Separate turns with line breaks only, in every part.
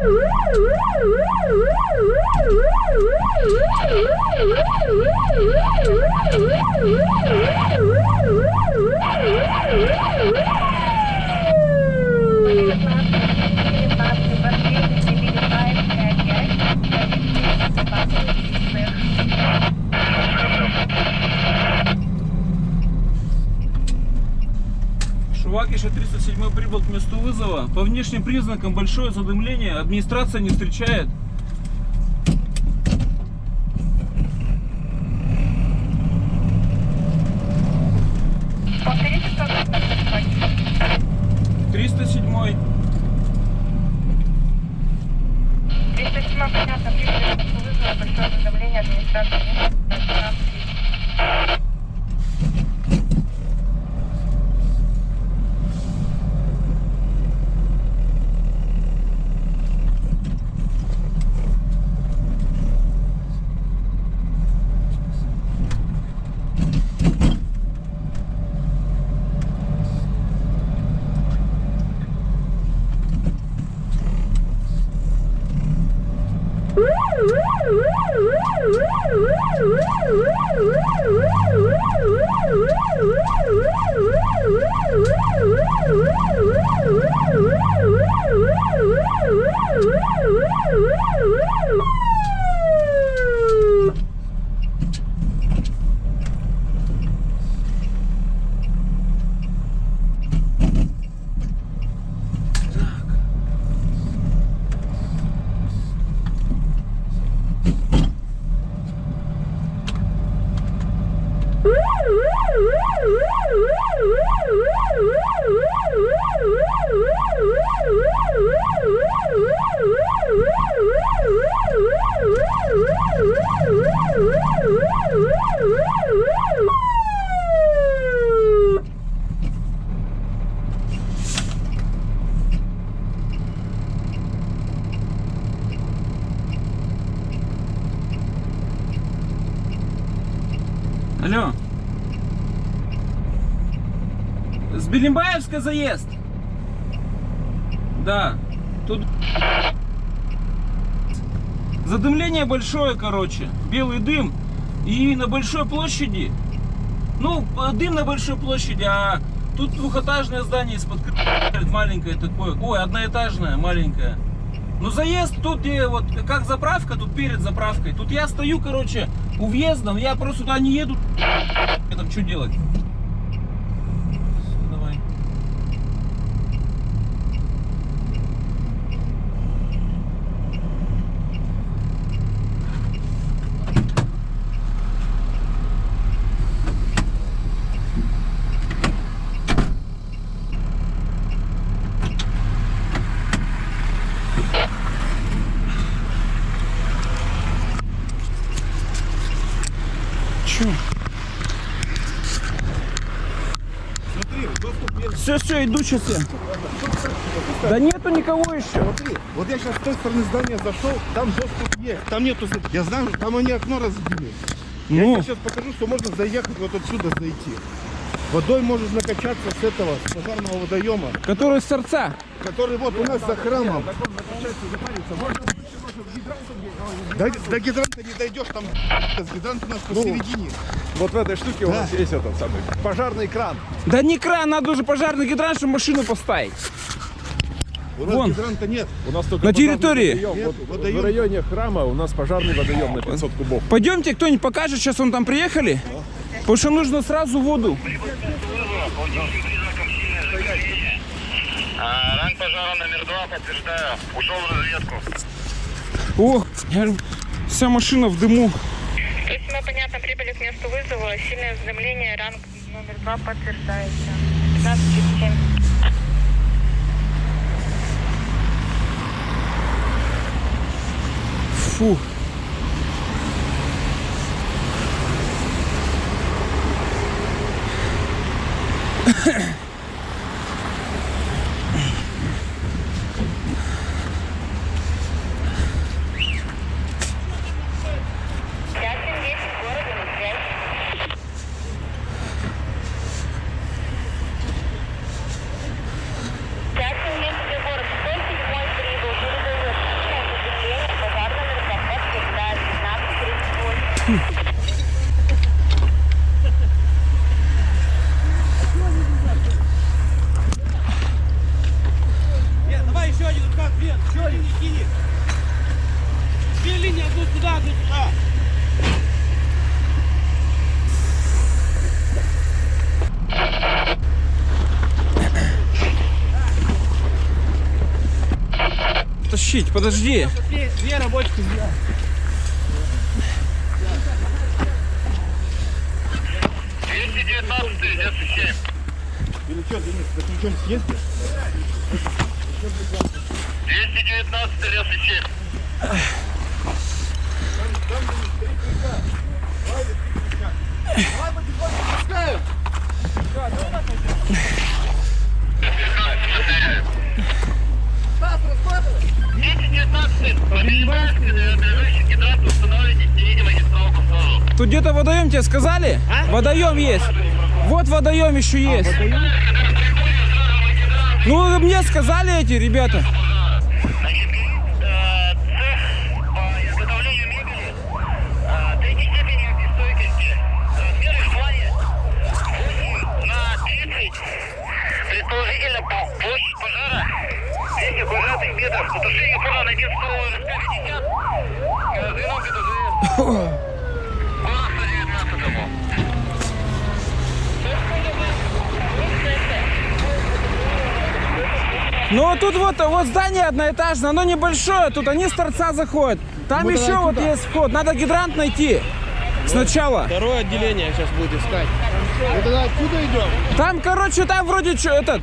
Woo! Шувакиша 307 прибыл к месту вызова. По внешним признакам большое задымление. Администрация не встречает.
Повторите, кто это
307
307 понятно, прибыли к месту вызова, большое администрации. Администрации.
307. Алло. С Белимбаевска заезд? Да. Тут задымление большое, короче. Белый дым. И на большой площади. Ну, э, дым на большой площади, а тут двухэтажное здание из-под маленькое такое. Ой, одноэтажное, маленькое. Ну, заезд тут, где вот как заправка, тут перед заправкой. Тут я стою, короче, у въезда, я просто туда не еду. Там что делать? Давай.
Есть.
Все, все, иду сейчас я. Да нету никого еще.
Смотри, вот я сейчас с той стороны здания зашел, там доступ есть. Там нету, я знаю, там они окно разбили. Я
Ну,
тебе сейчас покажу, что можно заехать вот отсюда зайти. Водой можешь накачаться с этого, с пожарного водоема,
который с торца.
который вот у нас за храмом. До, до гидранта не дойдешь, там гидрант у нас посередине.
Вот в этой штуке у нас есть этот самый пожарный кран.
Да не кран, надо уже пожарный гидрант, чтобы машину поставить.
У нас
Вон.
гидранта нет.
У нас только
На территории?
водоем.
Нет,
Вот
водоем.
В районе храма у нас пожарный водоем на 500 кубов.
Пойдемте, кто-нибудь покажет, сейчас он там приехали. Потому что нужно сразу воду.
А, ранг пожара номер два, подтверждаю. Ушел в разведку.
О, я вся машина в дыму.
То есть мы, понятно, прибыли к месту вызова. Сильное задымление, ранг номер два подтверждается. 15.37.
Фу. Тащить, подожди.
Две, рабочки сделал.
Или что, Денис, ты ничего не съездишь?
Двести девятнадцатый, девяносто семь. Двести девятнадцатый, Поднимайский, движущий гидрант
Тут где-то водоем тебе сказали? Водоем есть. Вот водоем еще есть. Ну, мне сказали эти ребята. Ну, тут вот, вот здание одноэтажное, оно небольшое, тут они с торца заходят. Там еще вот есть вход, надо гидрант найти сначала.
Второе отделение сейчас будет искать.
Мы тогда отсюда идем?
Там, короче, там вроде что, этот,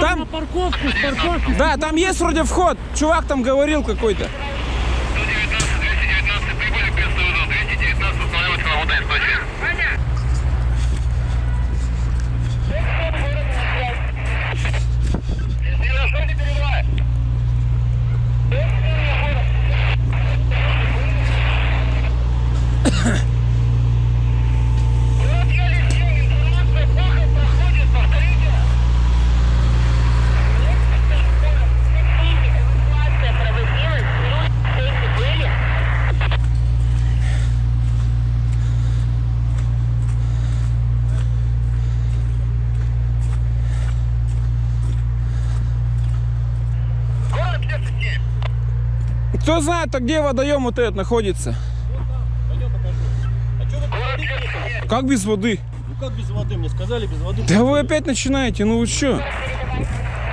там,
Парковку, с парковки.
да, там есть вроде вход, чувак там говорил какой-то.
119, 219 прибыли к месту вызова. 219 устанавливается на водоисточник. Хорошо, не перебивай. Вот я лечу, информация плохо проходит, повторите.
Эвакуация проводилась, люди эти были.
Город Лесосемь.
Кто знает, а где водоем вот этот находится?
А что вы без воды поехали?
Как без воды?
Ну как без воды? Мне сказали без воды.
Да вы опять начинаете, ну вы что?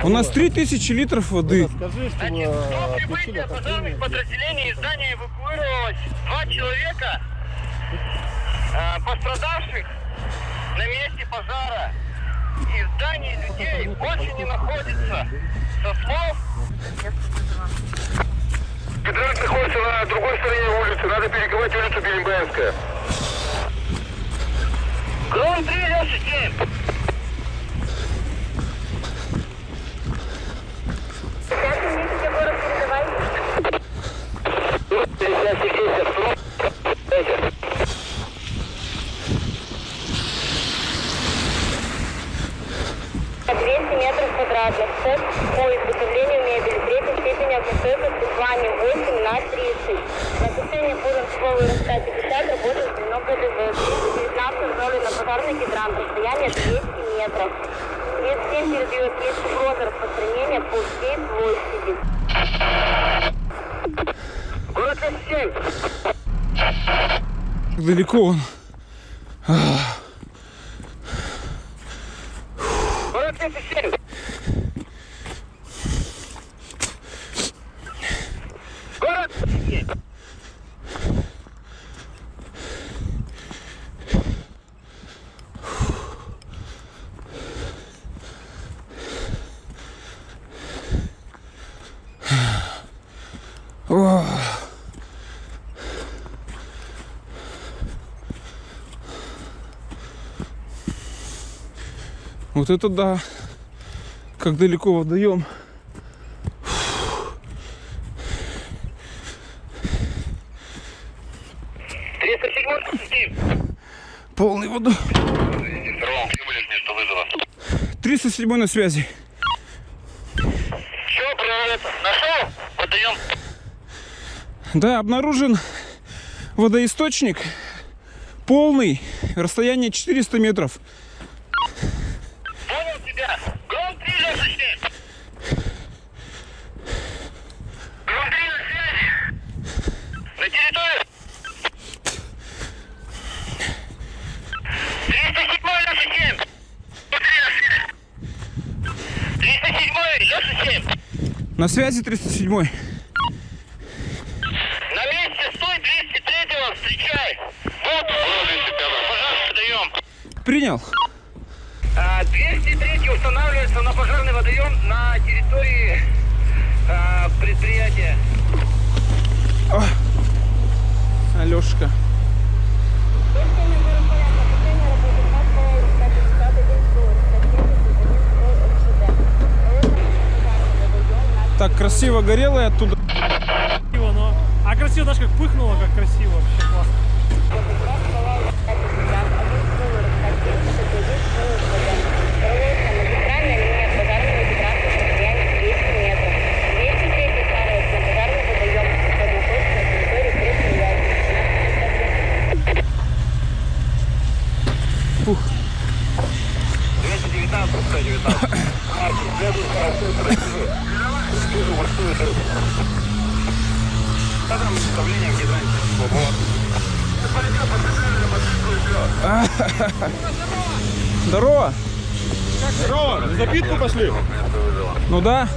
У нас 3000 литров воды.
Скажи, чтобы отключили отопление.
пожарных подразделений из здания эвакуировалось два человека. Э, Пострадавших на месте пожара. И в здании людей больше не находится. Со слов... Гидрант находится на другой стороне улицы. Надо перекрывать улицу Белимбаевская. Гром 397.
Сейчас месяце город передавай. По тепловой РСК 50 работает звено ГДВ. 19 установлен на пожарный гидрант. Расстояние 200 метров. 37 передает есть угроза распространения по всей площади.
Город.
Как далеко он?
Город Лесосемь. Город Лесосемь.
Ох. Вот это да. Как далеко водоем.
307
Полный
вызова.
307 на связи.
Про это. Нашел? Подаем.
Да, обнаружен водоисточник полный, расстояние 400 метров.
Понял тебя. Гром 3 Леша 7. Гром 3 на связи. На территории. 307 Леша 7. 307 Леша 7.
На связи 307.
На месте стой, 203-го, встречай. Вот, 205 Пожарный даем.
Принял.
А, 203 устанавливается на пожарный водоем на территории а, предприятия.
Алешка. Так красиво горело и оттуда.
Красиво, но... А красиво даже как пыхнуло, как красиво. Вообще классно.
Здорово.
Здорово, на запитку пошли.
Ну да.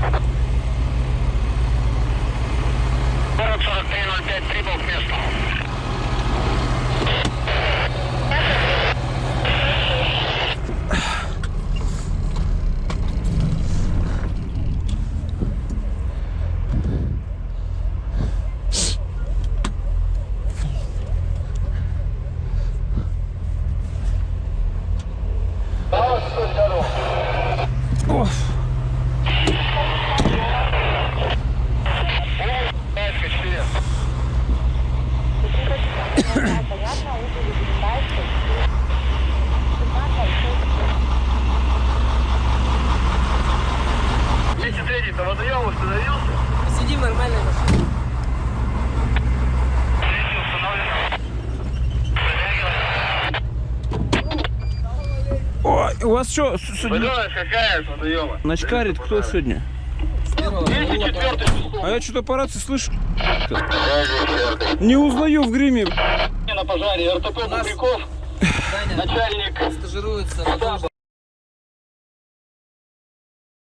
Город
у вас что, сегодня
Водоем какая с водоема?
начкарит кто сегодня?
204 число.
А я что-то по рации слышу. Не узнаю в гриме.
На пожаре РТП Бубряков, начальник
Стажируется на